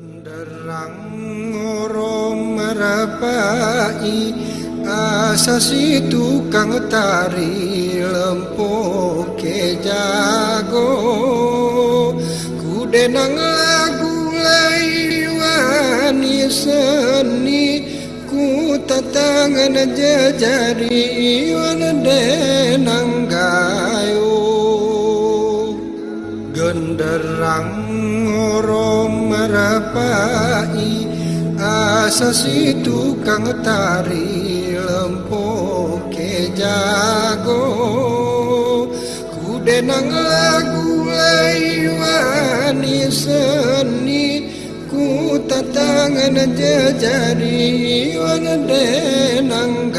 Genderang ngorong merapai Asasi tukang tari lempok ke jago Kudenang lagu laiwani seni Ku tatangan jejari wana denang gayo Genderang ngorong merapai Asasi tukang tari lempok jago. Kudenang lagu laiwani seni Ku tatangan jejari wana denang